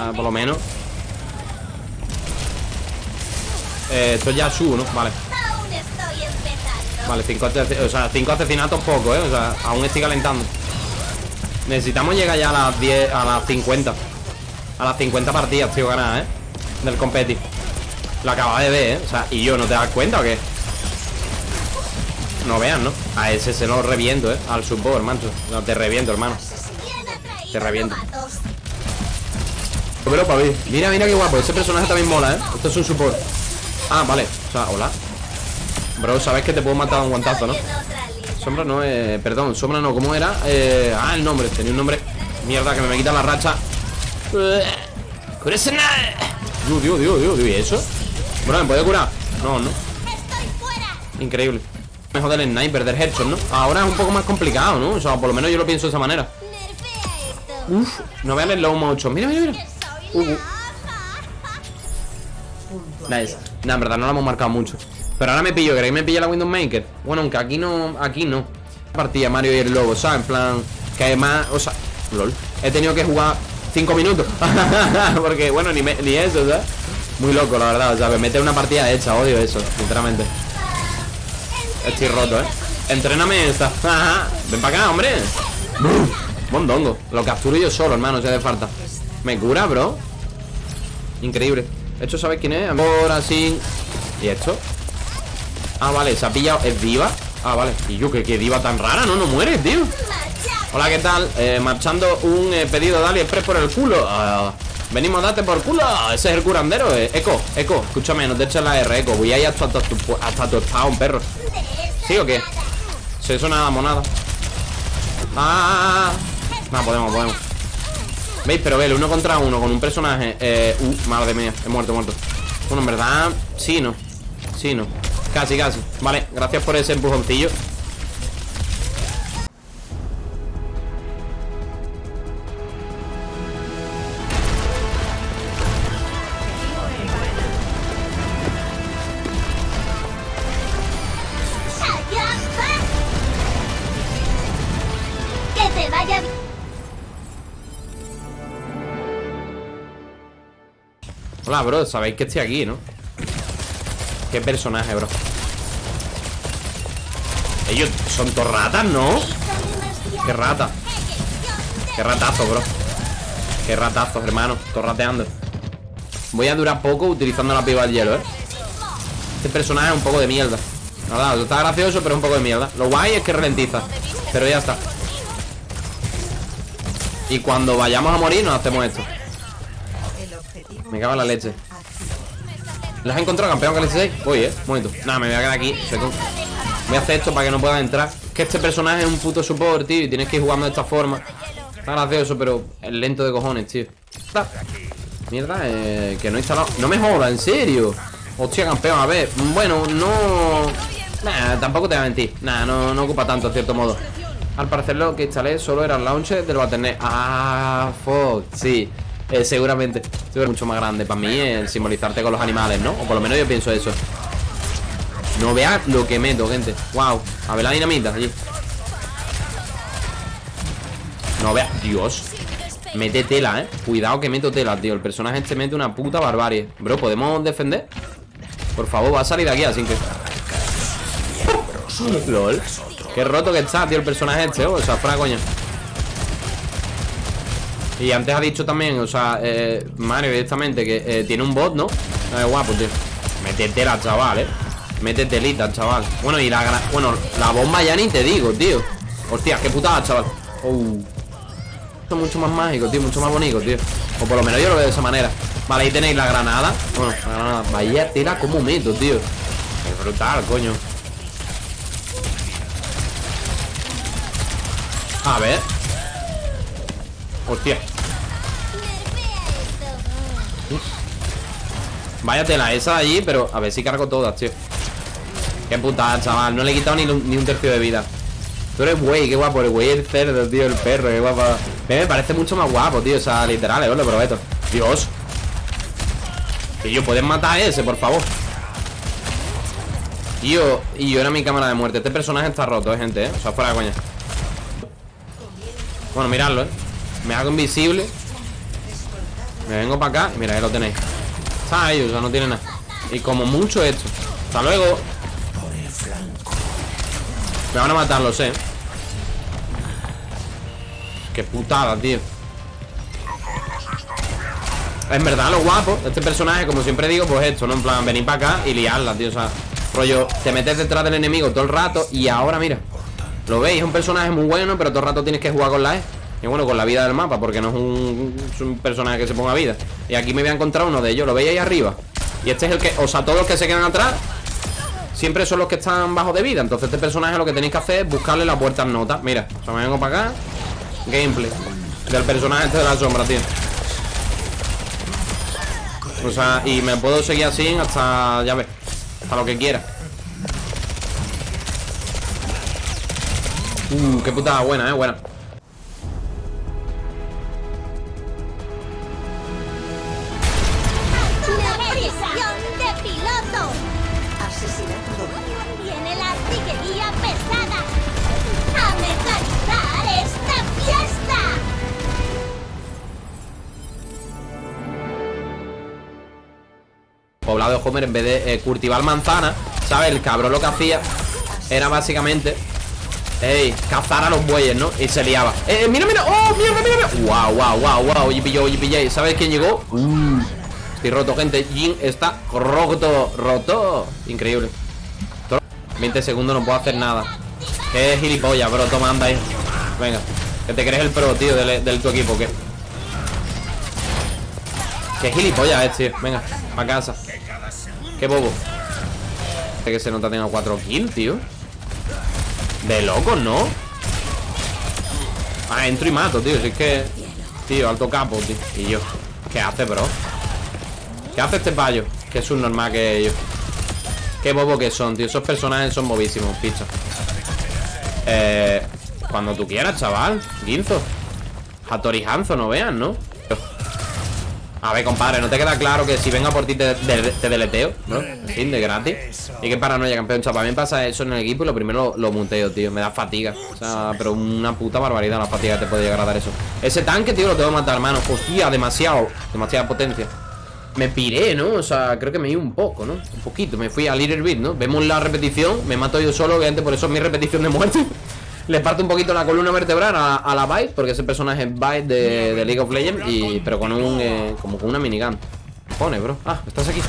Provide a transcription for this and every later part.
Ah, por lo menos eh, Esto ya su, ¿no? Vale Vale, cinco, o sea, cinco asesinatos poco, ¿eh? O sea, aún estoy calentando Necesitamos llegar ya a las 10 A las 50 A las 50 partidas, tío, ganar, ¿eh? Del competi Lo acaba de ver, ¿eh? O sea, ¿y yo no te das cuenta o qué? No vean, ¿no? A ese se lo reviento, ¿eh? Al support, hermano No, te reviento, hermano Te reviento Pero para ver Mira, mira qué guapo Ese personaje también mola, ¿eh? Esto es un support Ah, vale O sea, hola Bro, sabes que te puedo matar un guantazo, ¿no? Sombra no, eh, perdón, sombra no, ¿cómo era? Eh, ah, el nombre, tenía un nombre Mierda, que me, me quita la racha Dios, Dios, Dios, Dios, Dios, ¿y eso? Bro, ¿me puede curar? No, no Increíble Mejor del sniper, del headshot, ¿no? Ahora es un poco más complicado, ¿no? O sea, por lo menos yo lo pienso de esa manera Uf, no vean el low motion Mira, mira, mira uh. Nice Nah, en verdad no lo hemos marcado mucho Pero ahora me pillo, ¿queréis que me pille la Windows Maker? Bueno, aunque aquí no, aquí no Partida Mario y el lobo, ¿sabes? En plan, que además, o sea, lol He tenido que jugar 5 minutos Porque, bueno, ni, ni eso, ¿sabes? Muy loco, la verdad, o sea, me mete una partida hecha, odio eso, sinceramente Estoy roto, ¿eh? Entréname esta Ven para acá, hombre Mondongo Lo capturo yo solo, hermano, si hace falta Me cura, bro Increíble ¿Esto sabes quién es? Ahora sí ¿Y esto? Ah, vale, se ha pillado ¿Es diva? Ah, vale Y yo, que, diva tan rara, ¿no? No muere, tío Hola, ¿qué tal? Eh, marchando un eh, pedido de AliExpress por el culo ah, Venimos a darte por culo Ese es el curandero eh. Eco, Eco, escúchame, no te eches la R, Eco Voy a hasta, hasta, tu, hasta tu un perro ¿Sí o qué? Se suena nada monada Ah, no, podemos, podemos ¿Veis? Pero ve, uno contra uno con un personaje eh, Uh, madre mía, he muerto, he muerto. Bueno, en verdad, sí, no Sí, no. Casi, casi. Vale, gracias por ese empujoncillo Hola, bro, sabéis que estoy aquí, ¿no? Qué personaje, bro. Ellos son torratas, ¿no? Qué rata. Qué ratazo, bro. Qué ratazo, hermano. Torrateando Voy a durar poco utilizando la piba del hielo, ¿eh? Este personaje es un poco de mierda. Nada, está gracioso, pero es un poco de mierda. Lo guay es que ralentiza Pero ya está. Y cuando vayamos a morir nos hacemos esto me cago la leche. ¿Las has encontrado, campeón que 6? Voy, eh, momento Nada, me voy a quedar aquí Voy a hacer esto para que no puedan entrar. Es que este personaje es un puto support, tío Y tienes que ir jugando de esta forma. Está gracioso, pero es lento de cojones, tío. Mierda, eh, que no he instalado. No me joda, en serio Hostia, campeón, a ver Bueno, no... Nah, tampoco te voy a mentir. Nah, no, no ocupa tanto, en cierto modo. Al parecer lo que instalé solo era el launcher del Battle.net Ah, fuck, sí eh, seguramente. Es mucho más grande para mí el simbolizarte con los animales, ¿no? O por lo menos yo pienso eso. No veas lo que meto, gente. Wow, a ver la dinamita allí. No veas, Dios. Mete tela, ¿eh? Cuidado que meto tela, tío. El personaje este mete una puta barbarie. Bro, ¿podemos defender? Por favor, va a salir de aquí así que... LOL. Qué roto que está, tío, el personaje este O sea, fuera coña y antes ha dicho también, o sea, eh, Mario directamente que eh, tiene un bot, ¿no? Eh, guapo, tío. Métetela, chaval, eh Métetelita, chaval. Bueno, y la Bueno, la bomba ya ni te digo, tío. Hostia, qué putada, chaval. Uh. Esto es mucho más mágico, tío Mucho más bonito, tío. O por lo menos yo lo veo de esa manera. Vale, ahí tenéis la granada. Bueno, la granada. Vaya tela como meto, tío. Es brutal, coño. A ver Hostia. Vaya tela esa allí, pero a ver si cargo todas, tío. Qué putada, chaval. No le he quitado ni, un tercio de vida. Tú eres güey, qué guapo, el güey, el cerdo, tío, el perro, qué guapo. Me parece mucho más guapo, tío, o sea, literal, eh, lo prometo. Dios. Yo ¿pueden matar a ese, por favor? Tío, y yo era mi cámara de muerte. Este personaje está roto, eh, gente, eh. O sea, fuera de coña. Bueno, miradlo, eh Me hago invisible. Me vengo para acá mira, ahí lo tenéis. Está o sea, no tiene nada. Y como mucho esto. Hasta luego. Me van a matar, lo sé. Qué putada, tío. En verdad, lo guapo este personaje, como siempre digo, pues esto, ¿no? En plan, venir para acá y liarla, tío O sea, rollo, te metes detrás del enemigo todo el rato Y ahora, mira Lo veis, es un personaje muy bueno, pero todo el rato tienes que jugar con la E y bueno, con la vida del mapa, porque no es un, personaje que se ponga vida. Y aquí me voy a encontrar uno de ellos, lo veis ahí arriba Y este es el que, o sea, todos los que se quedan atrás Siempre son los que están bajo de vida. Entonces este personaje lo que tenéis que hacer es buscarle las puertas notas Mira, o sea, me vengo para acá. Gameplay Del personaje este de la sombra, tío. O sea, y me puedo seguir así hasta, ya ves Hasta lo que quiera. Uh, qué putada buena, eh, buena poblado de Homer en vez de eh, cultivar manzana ¿Sabes? El cabrón lo que hacía era básicamente Ey, cazar a los bueyes, ¿no? Y se liaba ¡Eh, mira, mira! ¡Oh, mira, mira, mira! ¡Wow, wow, wow, wow! Oye, pilló, oye, pillé ¿Sabes quién llegó? Uh, estoy roto, gente Jin está roto, roto Increíble 20 segundos, no puedo hacer nada Qué gilipollas, bro, toma, anda ahí Venga, que te crees el pro, tío, del, del tu equipo, ¿qué? Qué gilipollas es, tío Venga, a casa. Qué bobo. Este que se nota tenga 4 kills, tío. De locos, ¿no? Ah, entro y mato, tío. Si es que... Tío, alto capo, tío. Y yo ¿Qué hace, bro? ¿Qué hace este payo? Que es un normal que ellos Qué bobo que son, tío. Esos personajes son bobísimos, picha. Eh... Cuando tú quieras, chaval. Ginzo Hattori Hanzo, no vean, ¿no? A ver, compadre, ¿no te queda claro que si venga por ti te, deleteo? ¿No? fin, de gratis Y que paranoia, campeón mí me pasa eso en el equipo y lo primero lo muteo, tío Me da fatiga O sea, pero una puta barbaridad la fatiga que te puede llegar a dar eso Ese tanque, tío, lo tengo que matar, hermano Hostia, demasiado Demasiada potencia me piré, ¿no? O sea, creo que me iba un poco, ¿no? Un poquito, me fui a Little Bit, ¿no? Vemos la repetición, me mato yo solo, obviamente por eso es mi repetición de muerte le parte un poquito la columna vertebral a, la Byte, porque ese personaje es Byte de, League of Legends, y, pero con un, eh, como con una minigun. Pone, bro. Ah, estás aquí.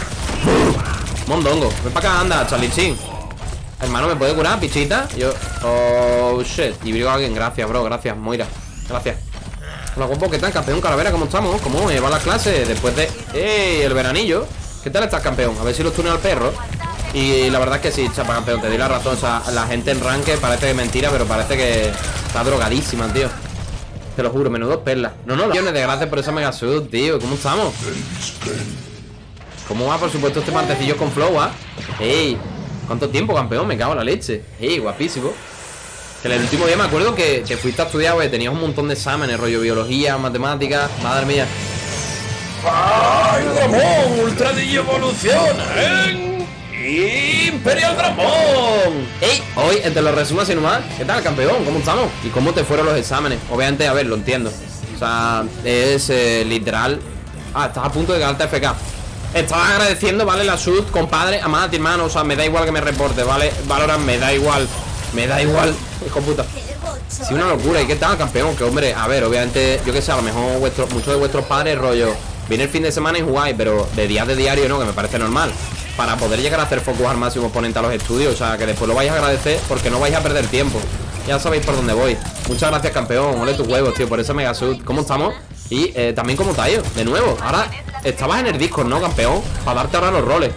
Mondongo. Ven para acá, anda, Charlie Hermano, ¿me puede curar, pichita? Yo. Oh, shit. Y brigo a alguien. Gracias, bro. Gracias, Moira. Gracias. Hola, guapo, ¿qué tal, campeón Calavera? ¿Cómo estamos? ¿Cómo va la clase? Después de... ¡Ey! El veranillo. ¿Qué tal estás, campeón? A ver si los tuneo al perro. Y la verdad es que sí, chapa campeón, te di la razón. O sea, la gente en ranque parece que mentira, pero parece que está drogadísima, tío. Te lo juro, menudo perlas. No, no, millones de gracias por esa mega sud, tío. ¿Cómo estamos? ¿Cómo va, por supuesto, este martecillo con flow, ah? ¡Ey! ¿Cuánto tiempo, campeón? Me cago en la leche. ¡Ey, guapísimo! Que el último día me acuerdo que, que fuiste a estudiar, güey. Tenías un montón de exámenes, rollo biología, matemáticas. Madre mía. ¡Ay! ¡Ultra eh! Imperial Dragón Ey, hoy entre los resumos y nomás ¿Qué tal campeón? ¿Cómo estamos? ¿Y cómo te fueron los exámenes? Obviamente, a ver, lo entiendo O sea, es eh, literal Ah, estás a punto de ganarte FK Estaba agradeciendo, ¿vale? La sud, compadre Amada, hermano, o sea, me da igual que me reporte, ¿vale? Valoran, me da igual Me da igual, hijo puta Sí, una locura, ¿y qué tal, campeón? Que hombre, a ver, obviamente, yo que sé, a lo mejor muchos de vuestros padres, rollo Viene el fin de semana y jugáis, pero de días de diario no, que me parece normal para poder llegar a hacer focus al máximo oponente a los estudios. O sea, que después lo vais a agradecer porque no vais a perder tiempo. Ya sabéis por dónde voy. Muchas gracias, campeón. Ole tus huevos, tío, por ese mega sud. ¿Cómo estamos? Y eh, también como Tayo, de nuevo. Ahora estabas en el Discord, ¿no, campeón? Para darte ahora los roles.